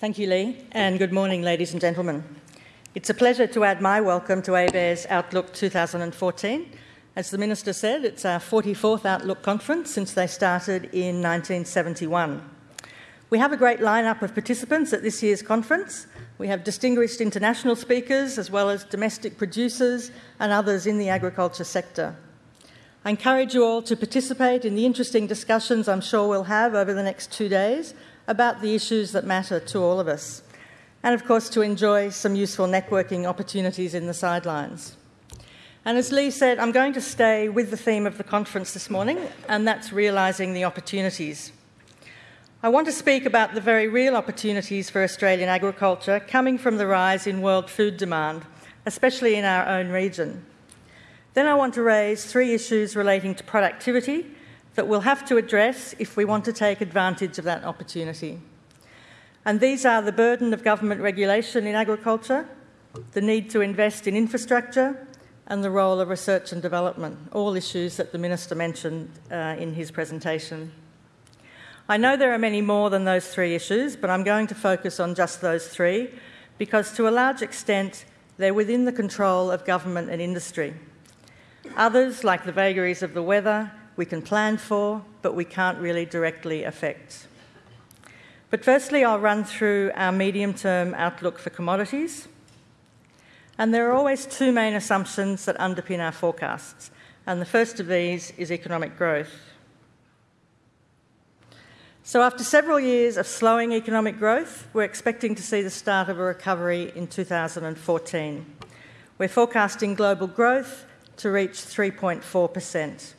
Thank you, Lee, and good morning, ladies and gentlemen. It's a pleasure to add my welcome to ABARES Outlook 2014. As the Minister said, it's our 44th Outlook conference since they started in 1971. We have a great lineup of participants at this year's conference. We have distinguished international speakers as well as domestic producers and others in the agriculture sector. I encourage you all to participate in the interesting discussions I'm sure we'll have over the next two days about the issues that matter to all of us, and of course to enjoy some useful networking opportunities in the sidelines. And as Lee said, I'm going to stay with the theme of the conference this morning, and that's realising the opportunities. I want to speak about the very real opportunities for Australian agriculture coming from the rise in world food demand, especially in our own region. Then I want to raise three issues relating to productivity that we'll have to address if we want to take advantage of that opportunity. And these are the burden of government regulation in agriculture, the need to invest in infrastructure, and the role of research and development, all issues that the Minister mentioned uh, in his presentation. I know there are many more than those three issues, but I'm going to focus on just those three because, to a large extent, they're within the control of government and industry. Others, like the vagaries of the weather, we can plan for, but we can't really directly affect. But firstly, I'll run through our medium term outlook for commodities. And there are always two main assumptions that underpin our forecasts. And the first of these is economic growth. So, after several years of slowing economic growth, we're expecting to see the start of a recovery in 2014. We're forecasting global growth to reach 3.4%.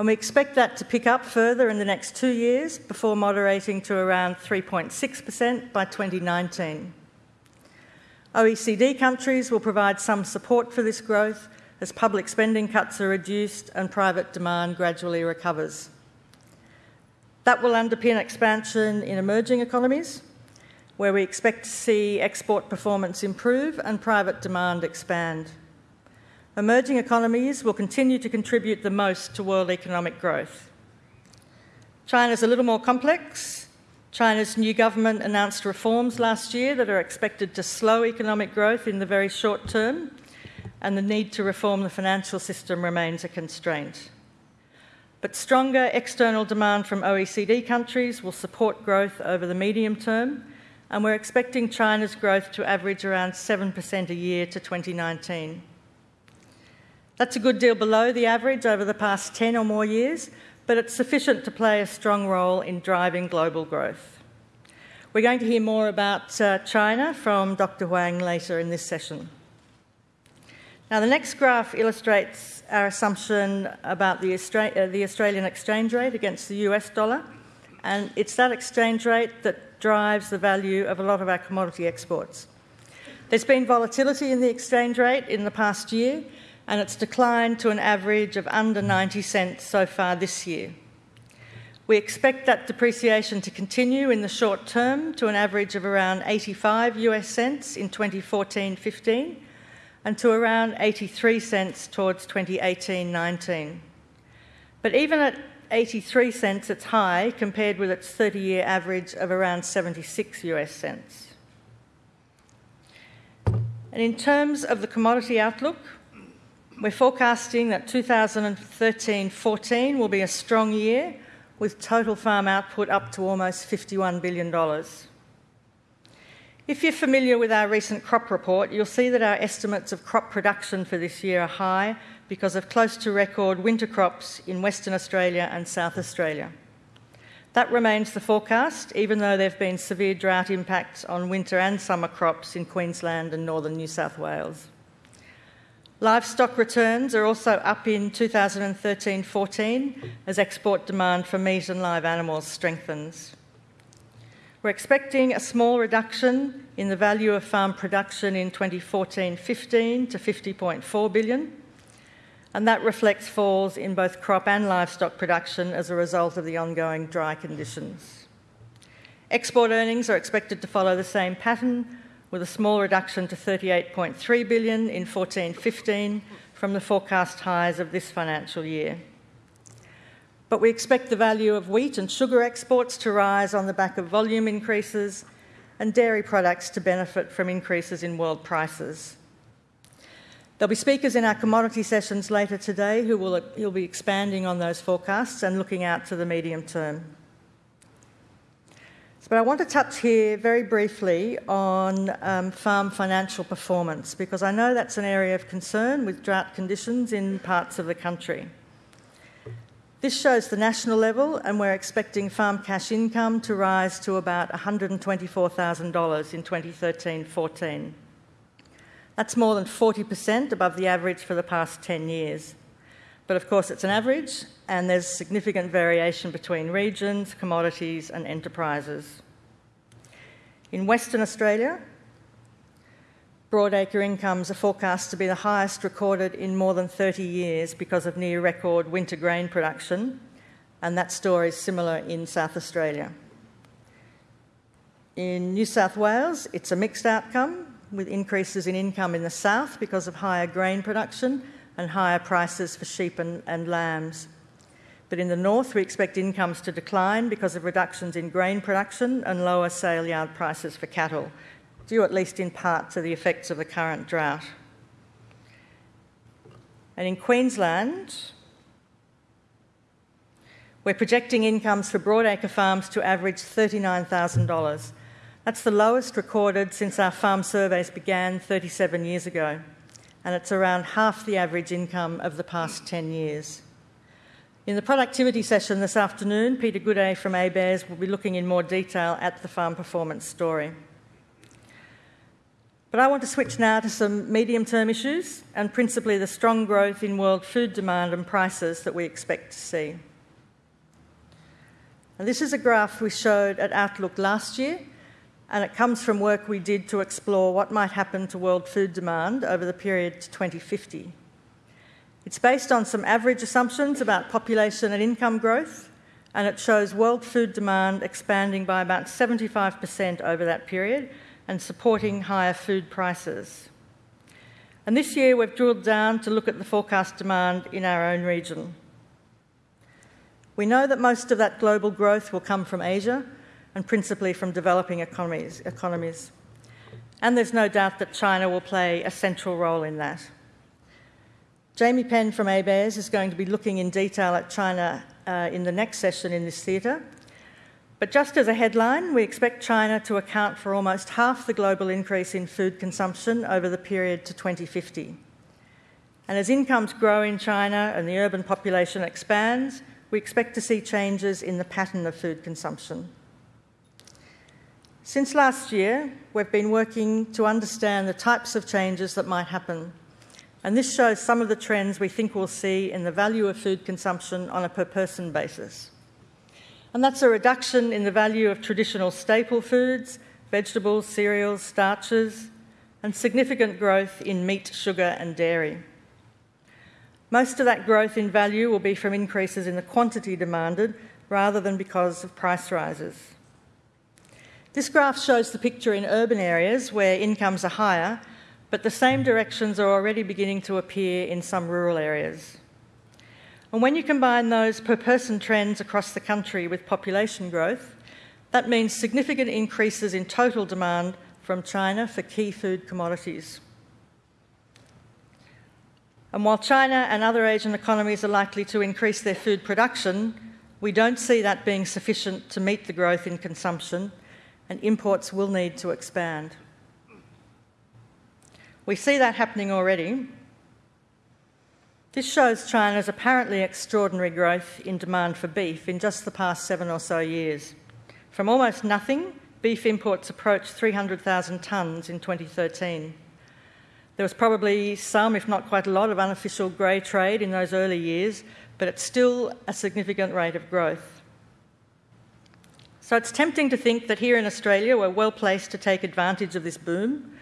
And we expect that to pick up further in the next two years before moderating to around 3.6% by 2019. OECD countries will provide some support for this growth as public spending cuts are reduced and private demand gradually recovers. That will underpin expansion in emerging economies, where we expect to see export performance improve and private demand expand. Emerging economies will continue to contribute the most to world economic growth. China's a little more complex. China's new government announced reforms last year that are expected to slow economic growth in the very short term, and the need to reform the financial system remains a constraint. But stronger external demand from OECD countries will support growth over the medium term, and we're expecting China's growth to average around 7% a year to 2019. That's a good deal below the average over the past 10 or more years, but it's sufficient to play a strong role in driving global growth. We're going to hear more about uh, China from Dr. Huang later in this session. Now, the next graph illustrates our assumption about the, Austra- uh, the Australian exchange rate against the US dollar, and it's that exchange rate that drives the value of a lot of our commodity exports. There's been volatility in the exchange rate in the past year, and it's declined to an average of under 90 cents so far this year. We expect that depreciation to continue in the short term to an average of around 85 US cents in 2014 15 and to around 83 cents towards 2018 19. But even at 83 cents, it's high compared with its 30 year average of around 76 US cents. And in terms of the commodity outlook, we're forecasting that 2013 14 will be a strong year with total farm output up to almost $51 billion. If you're familiar with our recent crop report, you'll see that our estimates of crop production for this year are high because of close to record winter crops in Western Australia and South Australia. That remains the forecast, even though there have been severe drought impacts on winter and summer crops in Queensland and northern New South Wales. Livestock returns are also up in 2013 14 as export demand for meat and live animals strengthens. We're expecting a small reduction in the value of farm production in 2014 15 to 50.4 billion, and that reflects falls in both crop and livestock production as a result of the ongoing dry conditions. Export earnings are expected to follow the same pattern with a small reduction to 38.3 billion in 14-15 from the forecast highs of this financial year. But we expect the value of wheat and sugar exports to rise on the back of volume increases and dairy products to benefit from increases in world prices. There'll be speakers in our commodity sessions later today who will be expanding on those forecasts and looking out to the medium term. But I want to touch here very briefly on um, farm financial performance because I know that's an area of concern with drought conditions in parts of the country. This shows the national level, and we're expecting farm cash income to rise to about $124,000 in 2013 14. That's more than 40% above the average for the past 10 years. But of course, it's an average, and there's significant variation between regions, commodities, and enterprises. In Western Australia, broadacre incomes are forecast to be the highest recorded in more than 30 years because of near record winter grain production, and that story is similar in South Australia. In New South Wales, it's a mixed outcome with increases in income in the south because of higher grain production and higher prices for sheep and, and lambs. But in the north, we expect incomes to decline because of reductions in grain production and lower sale yard prices for cattle, due at least in part to the effects of the current drought. And in Queensland, we're projecting incomes for broadacre farms to average $39,000. That's the lowest recorded since our farm surveys began 37 years ago and it's around half the average income of the past 10 years. In the productivity session this afternoon, Peter Gooday from ABARES will be looking in more detail at the farm performance story. But I want to switch now to some medium term issues and principally the strong growth in world food demand and prices that we expect to see. And this is a graph we showed at Outlook last year and it comes from work we did to explore what might happen to world food demand over the period to 2050. It's based on some average assumptions about population and income growth, and it shows world food demand expanding by about 75% over that period and supporting higher food prices. And this year we've drilled down to look at the forecast demand in our own region. We know that most of that global growth will come from Asia, and principally from developing economies. economies. And there's no doubt that China will play a central role in that. Jammie Penm from ABARES is going to be looking in detail at China uh, in the next session in this theatre. But just as a headline, we expect China to account for almost half the global increase in food consumption over the period to 2050. And as incomes grow in China and the urban population expands, we expect to see changes in the pattern of food consumption. Since last year, we've been working to understand the types of changes that might happen. And this shows some of the trends we think we'll see in the value of food consumption on a per person basis. And that's a reduction in the value of traditional staple foods, vegetables, cereals, starches, and significant growth in meat, sugar, and dairy. Most of that growth in value will be from increases in the quantity demanded rather than because of price rises. This graph shows the picture in urban areas where incomes are higher, but the same directions are already beginning to appear in some rural areas. And when you combine those per person trends across the country with population growth, that means significant increases in total demand from China for key food commodities. And while China and other Asian economies are likely to increase their food production, we don't see that being sufficient to meet the growth in consumption and imports will need to expand. We see that happening already. This shows China's apparently extraordinary growth in demand for beef in just the past seven or so years. From almost nothing, beef imports approached 300,000 tonnes in 2013. There was probably some, if not quite a lot, of unofficial grey trade in those early years, but it's still a significant rate of growth. So it's tempting to think that here in Australia we're well placed to take advantage of this boom.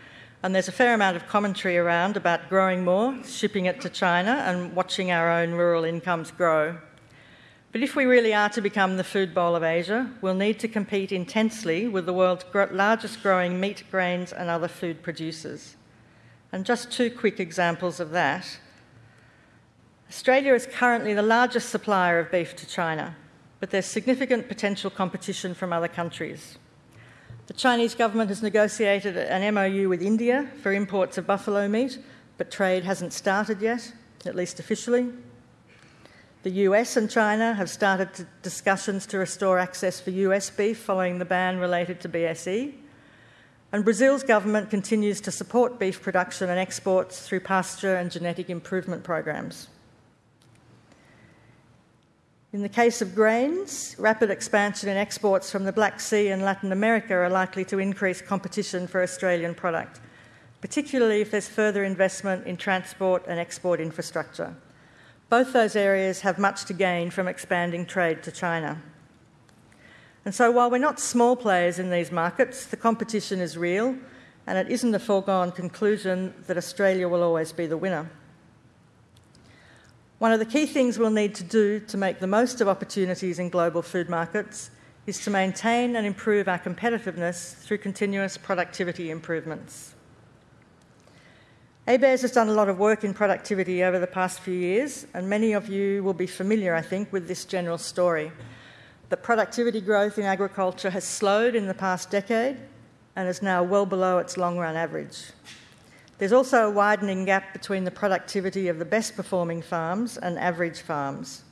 And there's a fair amount of commentary around about growing more, shipping it to China, and watching our own rural incomes grow. But if we really are to become the food bowl of Asia, we'll need to compete intensely with the world's largest growing meat, grains, and other food producers. And just two quick examples of that. Australia is currently the largest supplier of beef to China but there's significant potential competition from other countries. The Chinese government has negotiated an MOU with India for imports of buffalo meat, but trade hasn't started yet, at least officially. The US and China have started discussions to restore access for US beef following the ban related to BSE. And Brazil's government continues to support beef production and exports through pasture and genetic improvement programs. In the case of grains, rapid expansion in exports from the Black Sea and Latin America are likely to increase competition for Australian product, particularly if there's further investment in transport and export infrastructure. Both those areas have much to gain from expanding trade to China. And so, while we're not small players in these markets, the competition is real, and it isn't a foregone conclusion that Australia will always be the winner. One of the key things we'll need to do to make the most of opportunities in global food markets is to maintain and improve our competitiveness through continuous productivity improvements. ABARES has done a lot of work in productivity over the past few years, and many of you will be familiar, I think, with this general story. That productivity growth in agriculture has slowed in the past decade and is now well below its long run average. There's also a widening gap between the productivity of the best performing farms and average farms.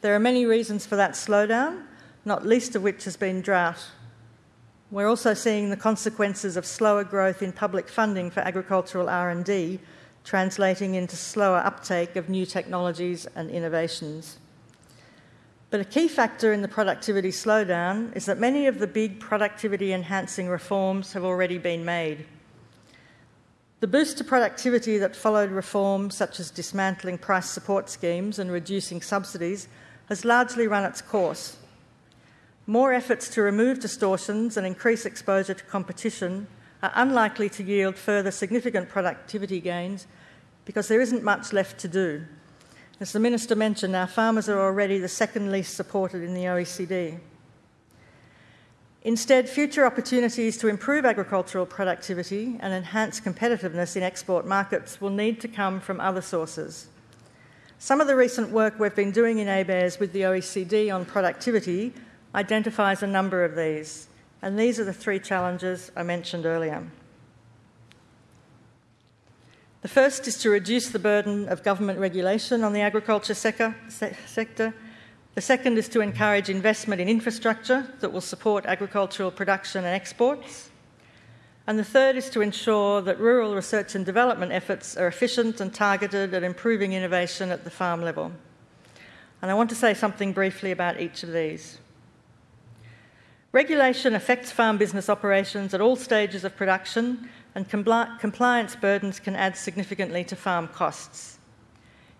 There are many reasons for that slowdown, not least of which has been drought. We're also seeing the consequences of slower growth in public funding for agricultural R&D translating into slower uptake of new technologies and innovations. But a key factor in the productivity slowdown is that many of the big productivity enhancing reforms have already been made. The boost to productivity that followed reforms such as dismantling price support schemes and reducing subsidies has largely run its course. More efforts to remove distortions and increase exposure to competition are unlikely to yield further significant productivity gains because there isn't much left to do. As the Minister mentioned, our farmers are already the second least supported in the OECD. Instead, future opportunities to improve agricultural productivity and enhance competitiveness in export markets will need to come from other sources. Some of the recent work we've been doing in ABARES with the OECD on productivity identifies a number of these, and these are the three challenges I mentioned earlier. The first is to reduce the burden of government regulation on the agriculture sector, sector the second is to encourage investment in infrastructure that will support agricultural production and exports. And the third is to ensure that rural research and development efforts are efficient and targeted at improving innovation at the farm level. And I want to say something briefly about each of these. Regulation affects farm business operations at all stages of production, and compli- compliance burdens can add significantly to farm costs.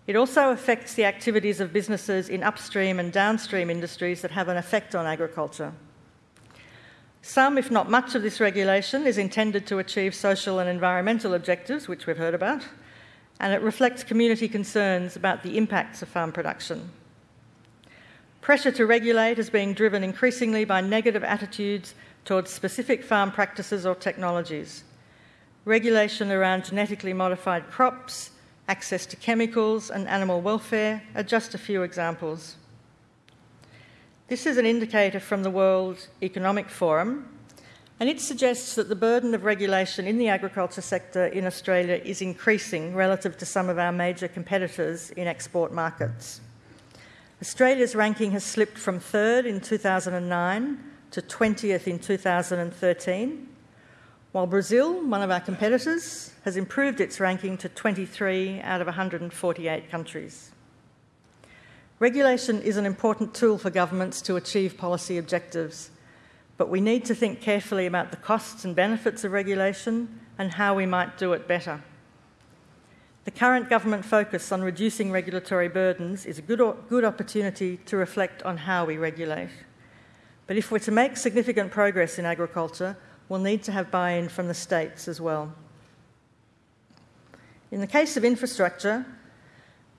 It also affects the activities of businesses in upstream and downstream industries that have an effect on agriculture. Some, if not much, of this regulation is intended to achieve social and environmental objectives, which we've heard about, and it reflects community concerns about the impacts of farm production. Pressure to regulate is being driven increasingly by negative attitudes towards specific farm practices or technologies. Regulation around genetically modified crops, access to chemicals, and animal welfare are just a few examples. This is an indicator from the World Economic Forum, and it suggests that the burden of regulation in the agriculture sector in Australia is increasing relative to some of our major competitors in export markets. Australia's ranking has slipped from third in 2009 to 20th in 2013, while Brazil, one of our competitors, has improved its ranking to 23 out of 148 countries. Regulation is an important tool for governments to achieve policy objectives, but we need to think carefully about the costs and benefits of regulation and how we might do it better. The current government focus on reducing regulatory burdens is a good, good opportunity to reflect on how we regulate. But if we're to make significant progress in agriculture, will need to have buy in from the states as well. In the case of infrastructure,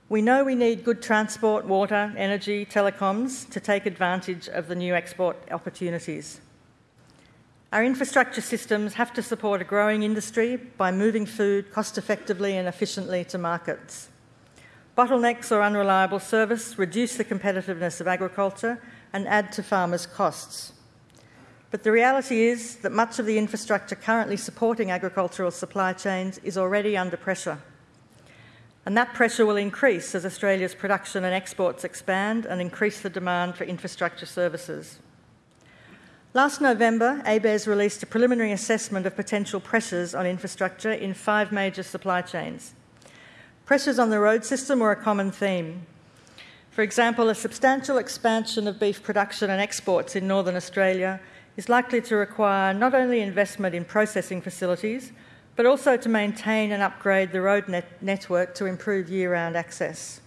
we know we need good transport, water, energy, telecoms to take advantage of the new export opportunities. Our infrastructure systems have to support a growing industry by moving food cost effectively and efficiently to markets. Bottlenecks or unreliable service reduce the competitiveness of agriculture and add to farmers' costs. But the reality is that much of the infrastructure currently supporting agricultural supply chains is already under pressure. And that pressure will increase as Australia's production and exports expand and increase the demand for infrastructure services. Last November, ABARES released a preliminary assessment of potential pressures on infrastructure in five major supply chains. Pressures on the road system were a common theme. For example, a substantial expansion of beef production and exports in northern Australia is likely to require not only investment in processing facilities, but also to maintain and upgrade the road net- network to improve year round access.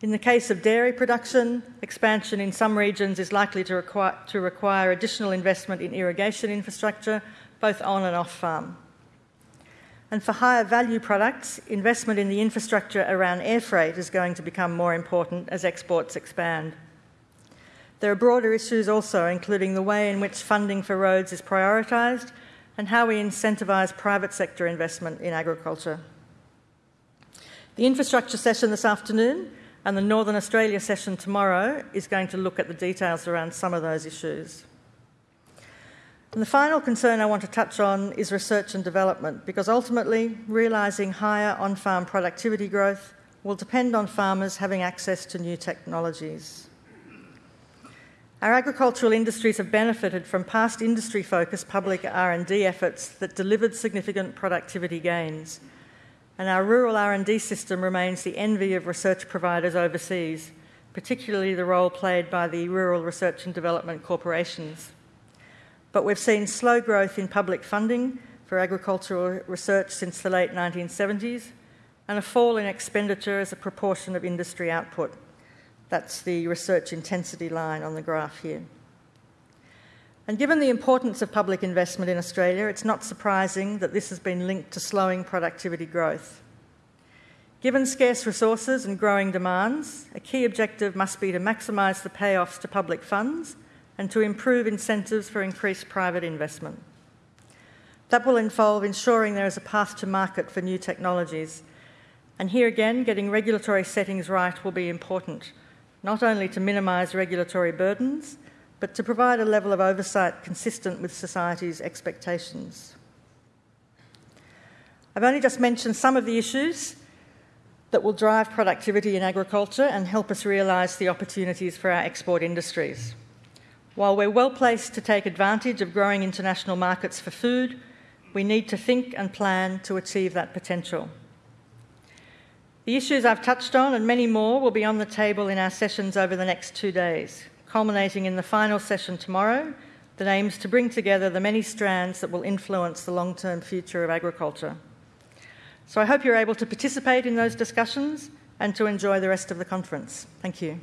In the case of dairy production, expansion in some regions is likely to require, to require additional investment in irrigation infrastructure, both on and off farm. And for higher value products, investment in the infrastructure around air freight is going to become more important as exports expand. There are broader issues also, including the way in which funding for roads is prioritised and how we incentivise private sector investment in agriculture. The infrastructure session this afternoon and the Northern Australia session tomorrow is going to look at the details around some of those issues. And the final concern I want to touch on is research and development, because ultimately, realising higher on farm productivity growth will depend on farmers having access to new technologies. Our agricultural industries have benefited from past industry-focused public R&D efforts that delivered significant productivity gains. And our rural R&D system remains the envy of research providers overseas, particularly the role played by the rural research and development corporations. But we've seen slow growth in public funding for agricultural research since the late 1970s and a fall in expenditure as a proportion of industry output. That's the research intensity line on the graph here. And given the importance of public investment in Australia, it's not surprising that this has been linked to slowing productivity growth. Given scarce resources and growing demands, a key objective must be to maximise the payoffs to public funds and to improve incentives for increased private investment. That will involve ensuring there is a path to market for new technologies. And here again, getting regulatory settings right will be important not only to minimise regulatory burdens, but to provide a level of oversight consistent with society's expectations. I've only just mentioned some of the issues that will drive productivity in agriculture and help us realise the opportunities for our export industries. While we're well placed to take advantage of growing international markets for food, we need to think and plan to achieve that potential. The issues I've touched on and many more will be on the table in our sessions over the next two days, culminating in the final session tomorrow that aims to bring together the many strands that will influence the long term future of agriculture. So I hope you're able to participate in those discussions and to enjoy the rest of the conference. Thank you.